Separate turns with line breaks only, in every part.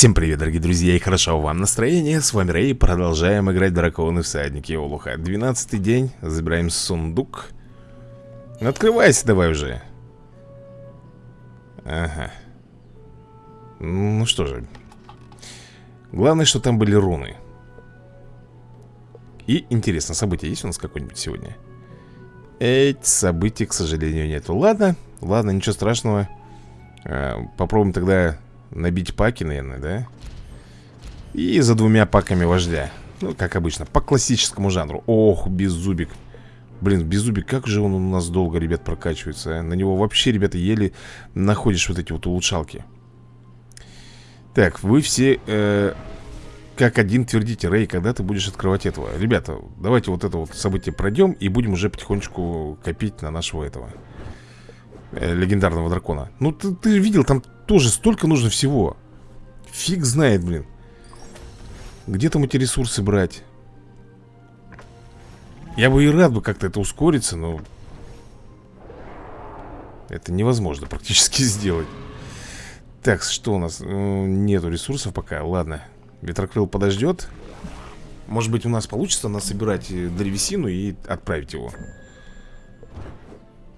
Всем привет, дорогие друзья, и хорошо вам настроение. С вами Рэй, продолжаем играть Драконы Всадники Олуха. Двенадцатый день, забираем сундук. Открывайся давай уже. Ага. Ну что же. Главное, что там были руны. И интересно, событие есть у нас какое-нибудь сегодня? Эти событий, к сожалению, нету. Ладно, ладно, ничего страшного. А, попробуем тогда Набить паки, наверное, да? И за двумя паками вождя. Ну, как обычно, по классическому жанру. Ох, беззубик. Блин, беззубик, как же он у нас долго, ребят, прокачивается а? На него вообще, ребята, еле находишь вот эти вот улучшалки. Так, вы все э, Как один твердите, Рэй, когда ты будешь открывать этого? Ребята, давайте вот это вот событие пройдем И будем уже потихонечку копить на нашего этого Легендарного дракона. Ну, ты, ты видел, там тоже столько нужно всего. Фиг знает, блин. Где там эти ресурсы брать? Я бы и рад бы как-то это ускориться, но Это невозможно практически сделать. Так, что у нас? Ну, нету ресурсов пока, ладно. Ветрокрыл подождет. Может быть у нас получится насобирать э, древесину и отправить его.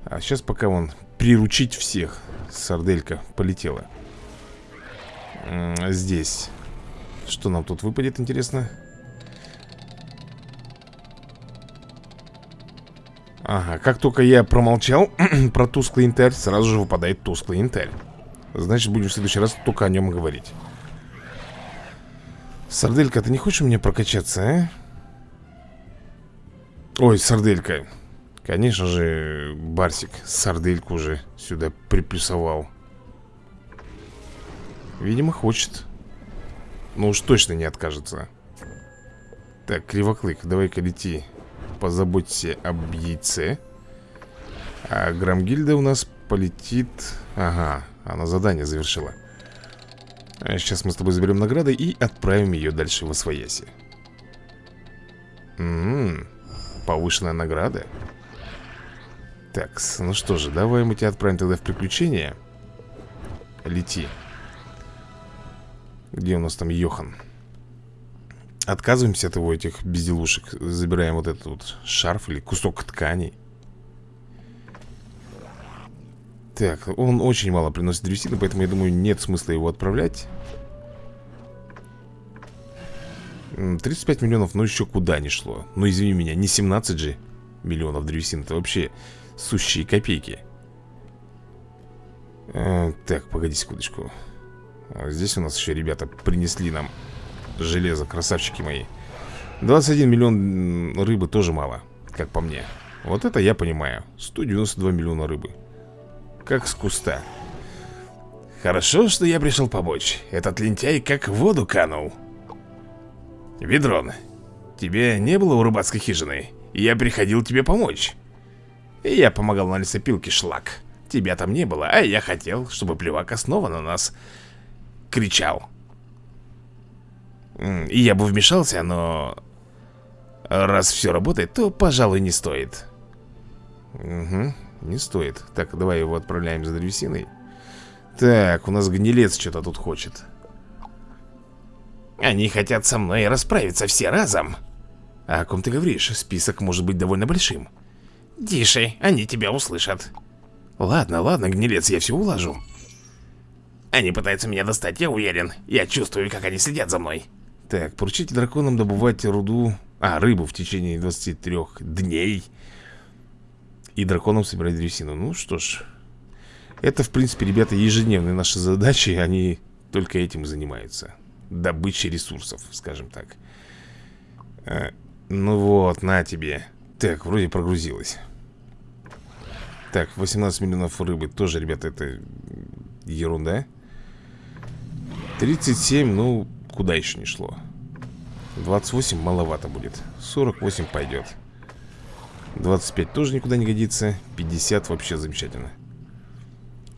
А сейчас пока он приручить всех Сарделька полетела Здесь Что нам тут выпадет, интересно? Ага, как только я промолчал про тусклый интель, сразу же выпадает тусклый интель. Значит, будем в следующий раз только о нем говорить Сарделька, ты не хочешь у меня прокачаться, а? Ой, сарделька Конечно же, Барсик сардельку уже сюда приплюсовал. Видимо, хочет. Ну уж точно не откажется. Так, Кривоклык, давай-ка лети Позаботься об яйце. А Грамгильда у нас полетит. Ага, она задание завершила. А Сейчас мы с тобой заберем награды И отправим ее дальше в Освояси. Ммм Повышенная награда так, ну что же, давай мы тебя отправим тогда в приключения Лети. Где у нас там Йохан? Отказываемся от его этих безделушек. Забираем вот этот вот шарф или кусок ткани. Так, он очень мало приносит древесины Поэтому я думаю, нет смысла его отправлять. 35 миллионов, ну еще куда не шло. Ну извини меня, не 17 же миллионов древесины Это вообще сущие копейки. А, Так, погоди секундочку. А Здесь у нас еще ребята принесли нам железо, красавчики мои. 21 миллион рыбы тоже мало, как по мне. Вот это я понимаю. 192 миллиона рыбы. Как с куста. Хорошо, что я пришел помочь Этот лентяй как в воду канул. Ведрон Тебе не было у рыбацкой хижины? Я приходил тебе помочь я помогал на лесопилке, шлак. Тебя там не было, а я хотел, чтобы плевака снова на нас кричал. И я бы вмешался, но... Раз все работает, то, пожалуй, не стоит. Угу, не стоит. Так, давай его отправляем за древесиной. Так, у нас гнилец что-то тут хочет. Они хотят со мной расправиться все разом. А О ком ты говоришь? Список может быть довольно большим Тише, они тебя услышат. Ладно, ладно, гнилец, я все уложу Они пытаются меня достать, я уверен. Я чувствую, как они следят за мной. Так, поручите драконам добывать руду А, рыбу в течение 23 дней. И драконам собирать древесину. Ну что ж Это, в принципе, ребята, ежедневные наши задачи Они только этим занимаются. Добычей ресурсов, скажем так. А, Ну вот, на тебе. Так, вроде прогрузилось так, 18 миллионов рыбы. Тоже, ребята, это ерунда. 37, ну, куда еще не шло? 28 маловато будет. 48 пойдет. 25 тоже никуда не годится. 50 вообще замечательно.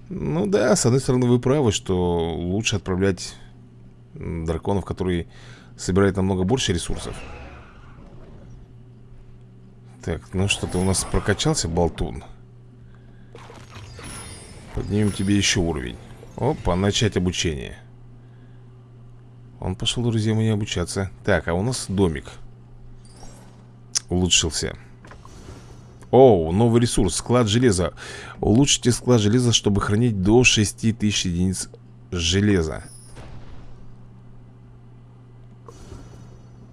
Ну да, с одной стороны вы правы, что лучше отправлять драконов, которые собирают намного больше ресурсов. Так, ну что-то у нас прокачался болтун Поднимем тебе еще уровень. Опа, начать обучение. Он пошел, друзья мои, обучаться. Так, а у нас домик Улучшился. О, новый ресурс, склад железа. Улучшите склад железа, чтобы хранить до 6000 единиц железа.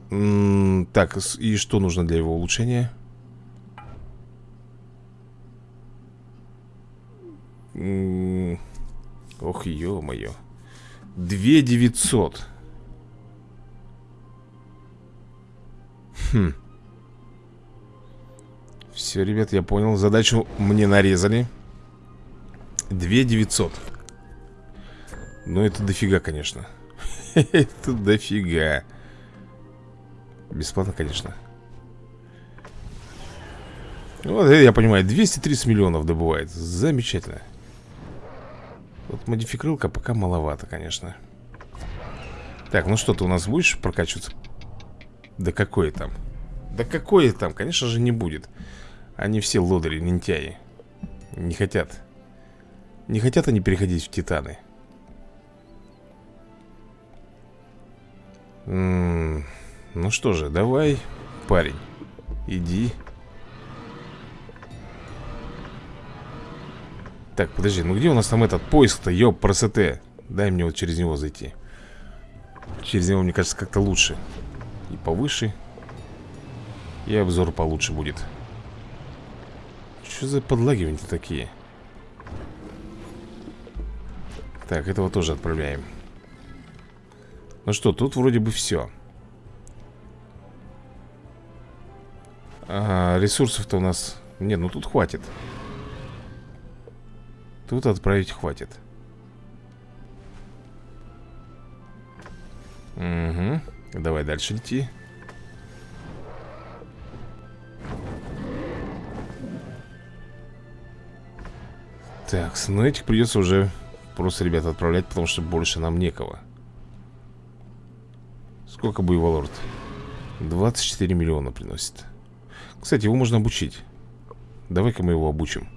М -м Так, и что нужно для его улучшения? Ох, ё-моё 2900 Хм. Все, ребят, я понял. Задачу мне нарезали. 2 900. Ну, это дофига, конечно. Это дофига. Бесплатно, конечно. Вот, я понимаю, 230 миллионов добывает. Замечательно. Вот модификрылка пока маловато, конечно. Так, ну что, ты у нас будешь прокачиваться? Да какое там? Да какое там? Конечно же не будет Они все лодыри, лентяи Не хотят Не хотят они переходить в титаны М -м -м, Ну что же, давай, парень Иди Так, подожди, ну где у нас там этот поиск-то, ёб, просоте Дай мне вот через него зайти. Через него, мне кажется, как-то лучше. И повыше. И обзор получше будет. Что за подлагивания такие? Так, этого тоже отправляем. Ну что, тут вроде бы все Ага, ресурсов-то у нас... Нет, ну тут хватит Тут отправить хватит Угу Давай дальше идти. Так, ну этих придется уже просто, ребята, отправлять, потому что больше нам некого. Сколько Буйволорд? 24 миллиона приносит. Кстати, его можно обучить. Давай-ка мы его обучим.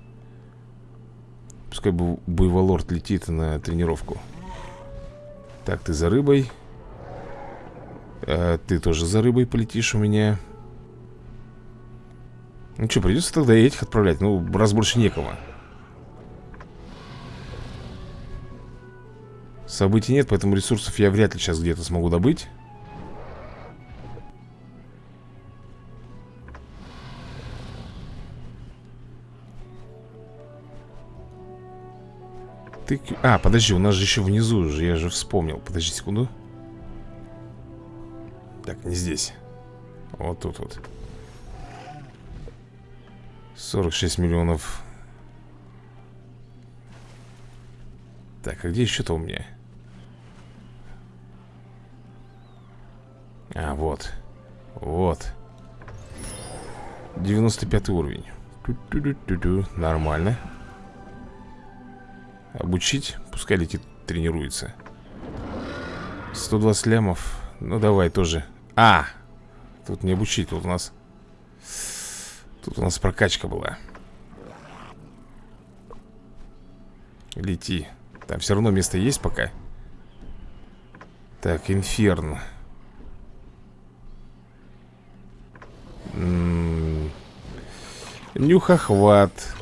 Пускай Буйволорд летит на тренировку. Так, ты за рыбой. А ты тоже за рыбой полетишь у меня Ну что, придется тогда этих отправлять Ну, раз больше некого Событий нет, поэтому ресурсов я вряд ли сейчас где-то смогу добыть Ты... А, подожди, у нас же еще внизу же, я же вспомнил. Подожди секунду. Так, не здесь. Вот тут вот. 46 миллионов. Так, а где еще-то у меня? А, вот. Вот. 95 уровень. Ту -ту -ту. Нормально Обучить, пускай летит, тренируется. 120 лямов. Ну давай тоже. А, тут не обучить, тут у нас Тут у нас прокачка была. Лети. Там все равно место есть пока. Так, инферно. М-м. Нюхохват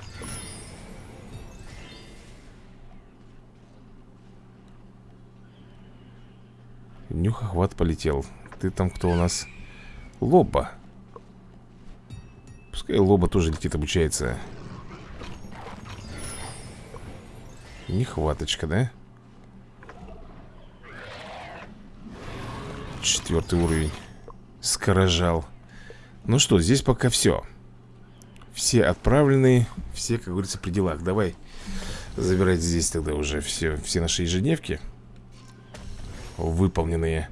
Нюхохват полетел. Ты там кто у нас? Лоба. Пускай Лоба тоже летит, обучается. Нехваточка, да? Четвертый уровень. Скорожал. Ну что, здесь пока все Все отправлены Все, как говорится, при делах. Давай забирать здесь тогда уже все, все наши ежедневки Выполненные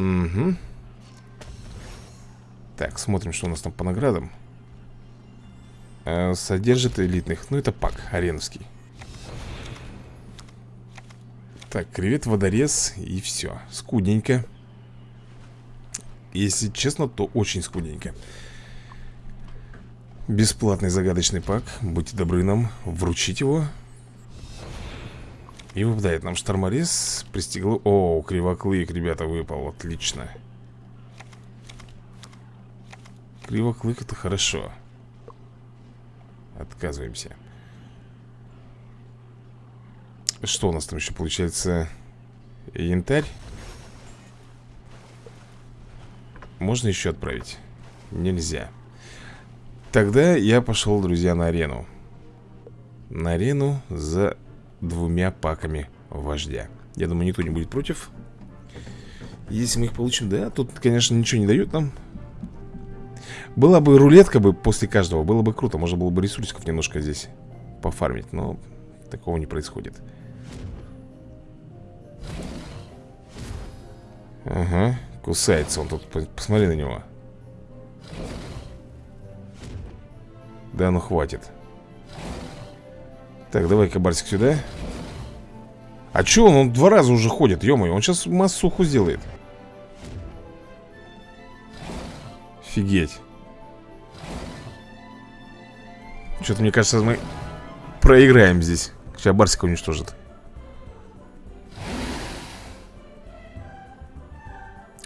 Угу. Так, смотрим, что у нас там по наградам. Э, содержит элитных. Ну, это пак, ареновский. Так, кревет, водорез и все. Скудненько. Если честно, то очень скудненько. Бесплатный загадочный пак. Будьте добры нам вручить его. И выпадает нам шторморез Пристегло... О, кривоклык, ребята, выпал Отлично. Кривоклык это хорошо. Отказываемся. Что у нас там еще получается? Янтарь. Можно еще отправить? Нельзя Тогда я пошел, друзья, на арену. На арену за двумя паками вождя. Я думаю, никто не будет против. Если мы их получим, да, тут, конечно, ничего не дают нам. Была бы рулетка бы после каждого, было бы круто. Можно было бы ресурсиков немножко здесь пофармить Но такого не происходит. Ага, кусается он тут, посмотри на него Да, ну хватит. Так, давай-ка, Барсик, сюда. А чё он? Он два раза уже ходит, ё -моё, Он сейчас массуху сделает. Офигеть. Что-то, мне кажется, мы проиграем здесь. Сейчас Барсика уничтожит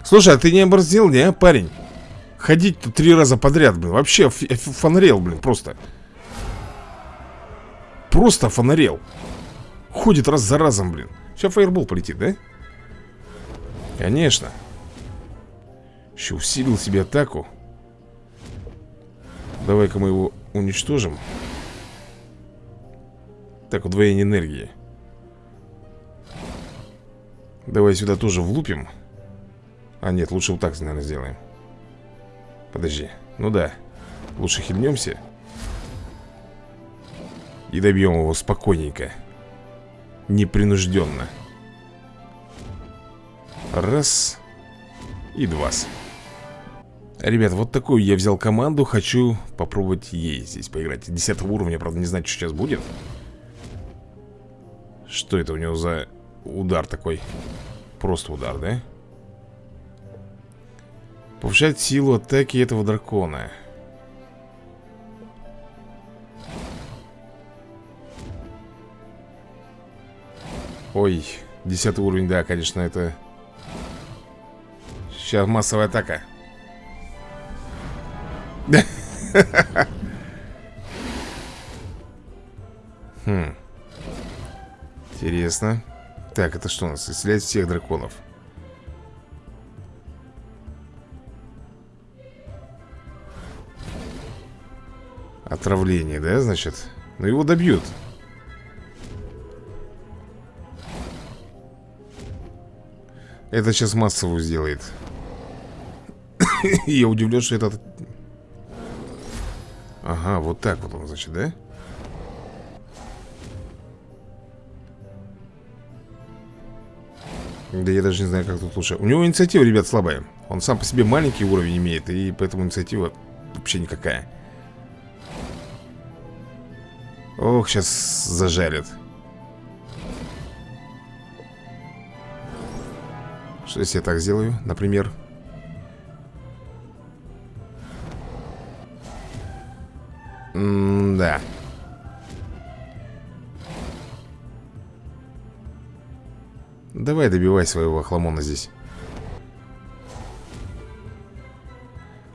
Слушай, а ты не оборзел, не, а, парень? Ходить тут три раза подряд, блин. Вообще фонарел, блин, просто. Просто фонарел. Ходит раз за разом, блин. Сейчас фаербол полетит, да? Конечно. Еще усилил себе атаку. Давай-ка мы его уничтожим. Так, удвоение энергии. Давай сюда тоже влупим. А нет, лучше вот так, наверное, сделаем Подожди, ну да. Лучше хильнемся И добьем его спокойненько. Непринужденно. Раз. И два. Ребят, вот такую я взял команду. Хочу попробовать ей здесь поиграть. 10 уровня, правда не знаю, что сейчас будет. Что это у него за удар такой? Просто удар, да? Повышать силу атаки этого дракона. Ой, десятый уровень, да, конечно, это Сейчас массовая атака. Хм. Интересно. Так, это что у нас? Исцелять всех драконов Отравление, да, значит? Но его добьют. Это сейчас массовую сделает. Я удивлен, что этот... Ага, вот так вот он, значит, да? Да я даже не знаю, как тут лучше. У него инициатива, ребят, слабая. Он сам по себе маленький уровень имеет И поэтому инициатива вообще никакая Ох, сейчас зажарят. Что если я так сделаю, например? М-да. Давай добивай своего хламона здесь.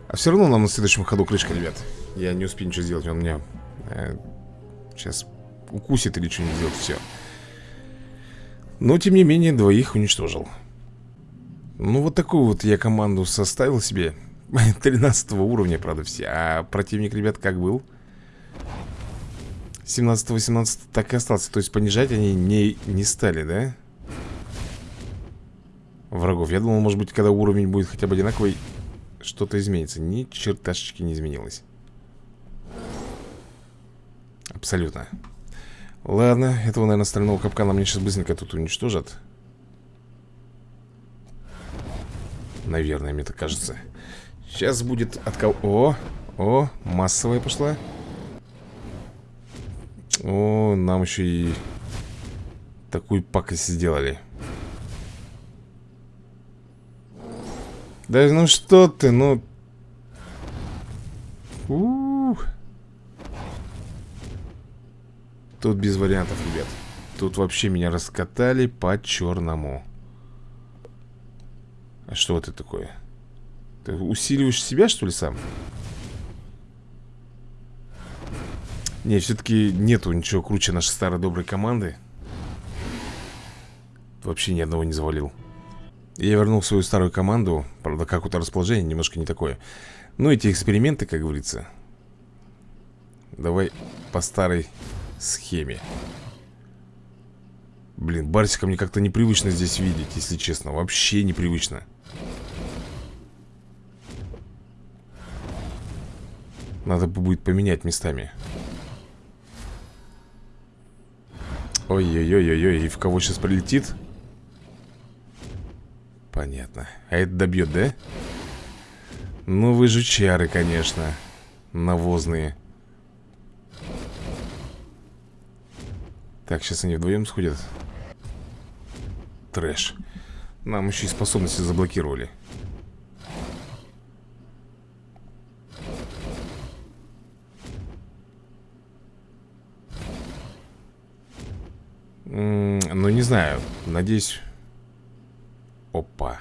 А все равно нам на следующем ходу крышка, ребят. Я не успею ничего сделать, он меня э, Сейчас укусит или что-нибудь сделает, все Но, тем не менее, двоих уничтожил. Ну, вот такую вот я команду составил себе 13 уровня, правда, все. А противник, ребят, как был? 17-18 так и остался. То есть понижать они не, не стали, да? Врагов. Я думал, может быть, когда уровень будет хотя бы одинаковый Что-то изменится. Ни черташечки не изменилось Абсолютно. Ладно, этого, наверное, стального капкана мне сейчас быстренько тут уничтожат. Наверное, мне так кажется. Сейчас будет от кого... О, о, массовая пошла. О, нам еще и Такую пакость сделали. Да ну что ты, ну... У -у -у. Тут без вариантов, ребят. Тут вообще меня раскатали по-черному А что это такое? Ты усиливаешь себя, что ли, сам? Не, все-таки нету ничего круче нашей старой доброй команды. Вообще ни одного не завалил. Я вернул свою старую команду. Правда, какое-то расположение немножко не такое. Ну, эти эксперименты, как говорится. Давай по старой схеме. Блин, Барсика мне как-то непривычно здесь видеть, если честно. Вообще непривычно. Надо будет поменять местами. Ой-ой-ой-ой-ой, и в кого сейчас прилетит? Понятно. А это добьет, да? Ну вы же чары, конечно Навозные Так, сейчас они вдвоем сходят. Трэш. Нам еще и способности заблокировали. Ну, не знаю. Надеюсь. Опа.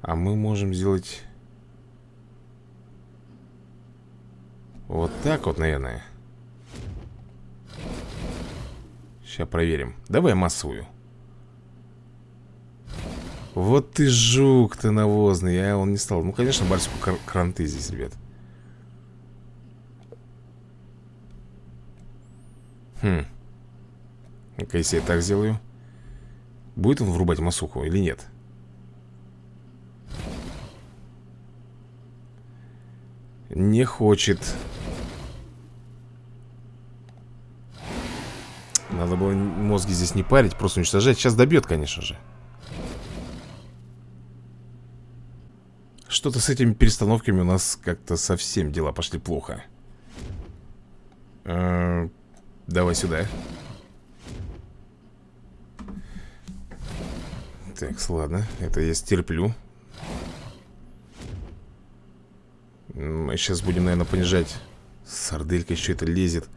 А мы можем сделать Вот так вот, наверное Сейчас проверим. Давай массовую Вот ты жук ты навозный А он не стал. Ну, конечно, барсику кр кранты здесь, ребят. Хм. Ну-ка, если я так сделаю. Будет он врубать масуху или нет? Не хочет Надо было мозги здесь не парить, просто уничтожать. Сейчас добьет, конечно же. Что-то с этими перестановками у нас как-то совсем дела пошли плохо. Э Давай сюда. Так, ладно, это я стерплю. Мы сейчас будем, наверное, понижать. Сарделька еще это лезет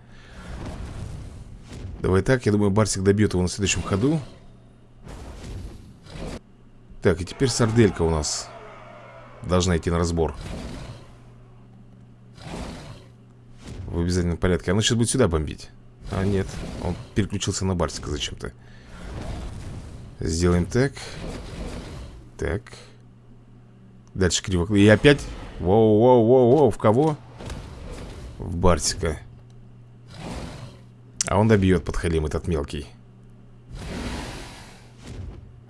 Давай так, я думаю, Барсик добьет его на следующем ходу. Так, и теперь сарделька у нас Должна идти на разбор. В обязательном порядке. Она сейчас будет сюда бомбить. А нет, он переключился на Барсика зачем-то. Сделаем так. Так. Дальше криво. И опять? Воу-воу-воу-воу, в кого? В Барсика а он добьет подхалим этот мелкий.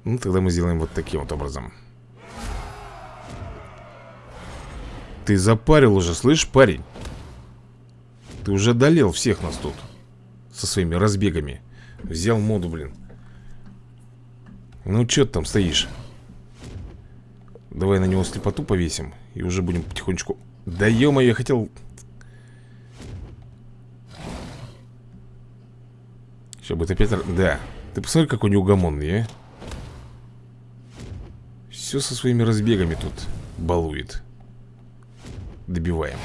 Ну, тогда мы сделаем вот таким вот образом. Ты запарил уже, слышь, парень? Ты уже одолел всех нас тут Со своими разбегами. Взял моду, блин. Ну, что ты там стоишь? Давай на него слепоту повесим И уже будем потихонечку. Да ё я хотел Сейчас будет опять... Да. Ты посмотри, какой неугомонный, а. Все со своими разбегами тут балует. Добиваем.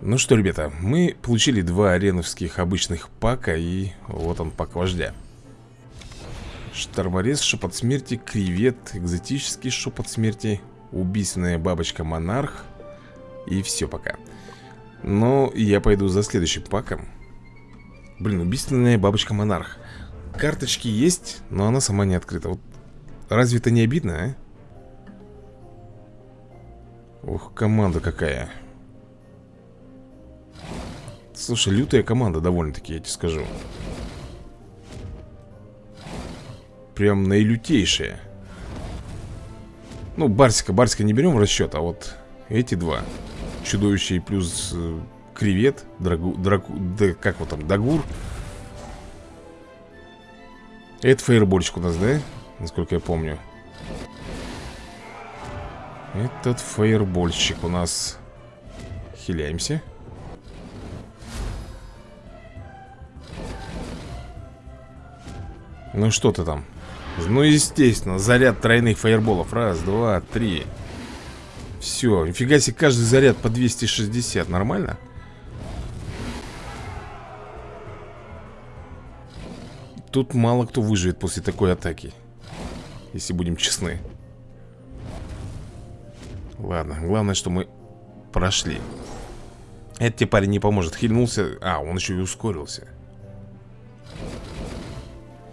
Ну что, ребята, мы получили два ареновских обычных пака И вот он, пак вождя Шторморез, шепот смерти, кревет, экзотический шепот смерти Убийственная бабочка монарх И все пока Но я пойду за следующим паком Блин, убийственная бабочка-монарх Карточки есть, но она сама не открыта. Вот разве это не обидно, а? Ох, команда какая. Слушай, лютая команда довольно-таки, я тебе скажу. Прям наилютейшая. Ну, Барсика, Барсика не берем в расчет, а вот эти два. Чудовище и плюс э, кревет, драгу, драгу, да как вот там, дагур. Это фейербольчик у нас, да? Насколько я помню. Этот фейербольщик у нас Хиляемся Ну что ты там? Ну естественно, заряд тройных фаерболов Раз, два, три Все, нифига себе, каждый заряд по 260 Нормально? Тут мало кто выживет после такой атаки Если будем честны. Ладно, главное, что мы прошли. Это тебе парень не поможет. Хильнулся, а, он еще и ускорился.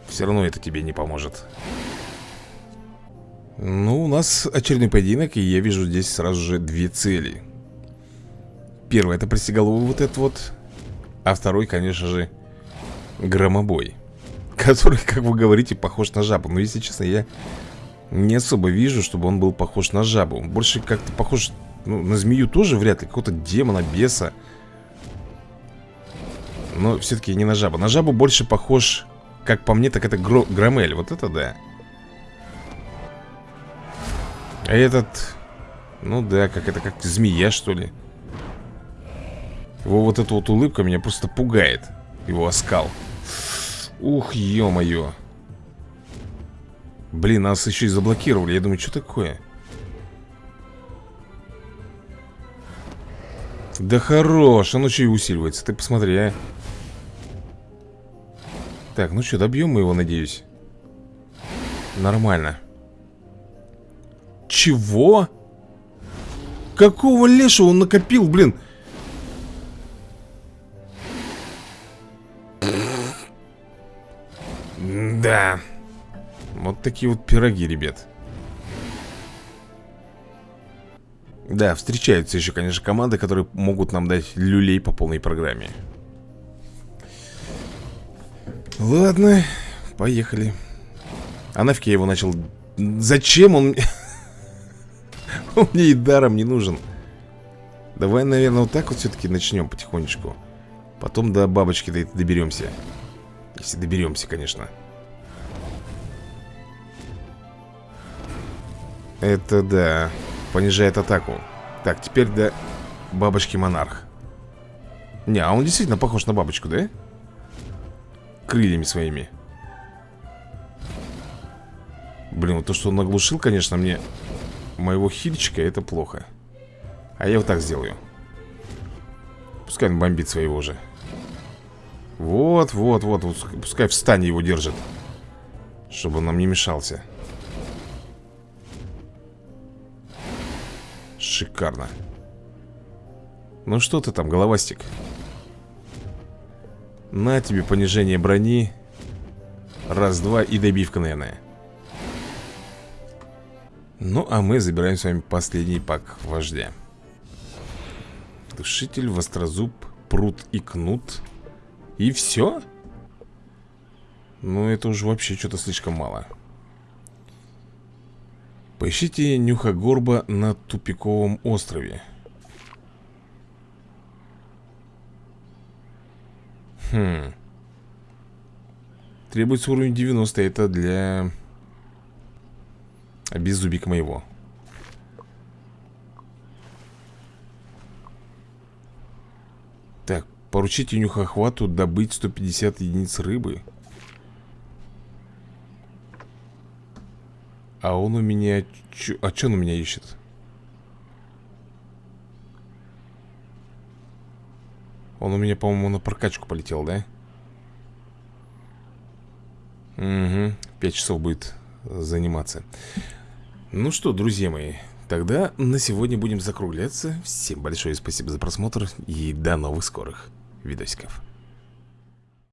Все равно это тебе не поможет. Ну, у нас очередной поединок И я вижу здесь сразу же две цели. Первый это пресеголовый вот этот вот. А второй, конечно же, громобой Который, как вы говорите, похож на жабу. Но если честно, я не особо вижу, чтобы он был похож на жабу. Он больше как-то похож ну, на змею тоже вряд ли Какого-то демона, беса. Но все-таки не на жабу. На жабу больше похож, как по мне, так это гро Громель. Вот это да. А этот... Ну да, как это, как змея, что ли. Его вот эта вот улыбка меня просто пугает. Его оскал Ух, ё-моё Блин, нас еще и заблокировали Я думаю, что такое? Да хорош, оно еще и усиливается Ты посмотри, а Так, ну что, добьем мы его, надеюсь Нормально Чего? Какого лешего он накопил, блин? Да. Вот такие вот пироги, ребят. Да, встречаются еще, конечно, команды, которые могут нам дать люлей по полной программе. Ладно, поехали. А нафиг я его начал... Зачем он... он мне и даром не нужен. Давай, наверное, вот так вот все-таки начнем потихонечку. Потом до бабочки доберемся. Если доберемся, конечно. Это да. Понижает атаку. Так, теперь до бабочки монарх. Не, а он действительно похож на бабочку, да? Крыльями своими. Блин, вот то, что он наглушил, конечно, мне моего хильчика, это плохо. А я вот так сделаю. Пускай он бомбит своего же. Вот, вот, вот, вот. Пускай в стане его держит. Чтобы он нам не мешался. Шикарно. Ну что ты там, головастик? На тебе понижение брони. Раз-два и добивка, наверное. Ну, а мы забираем с вами последний пак вождя. Душитель, вострозуб, пруд и кнут. И все? Ну, это уже вообще что-то слишком мало. Поищите Нюхогорба на тупиковом острове. Хм. Требуется уровень 90, это для... Беззубика моего. Так, поручите Нюхохвату добыть 150 единиц рыбы. А он у меня... Чё... А что он у меня ищет? Он у меня, по-моему, на прокачку полетел, да? Угу, 5 часов будет заниматься Ну что, друзья мои Тогда на сегодня будем закругляться Всем большое спасибо за просмотр И до новых скорых видосиков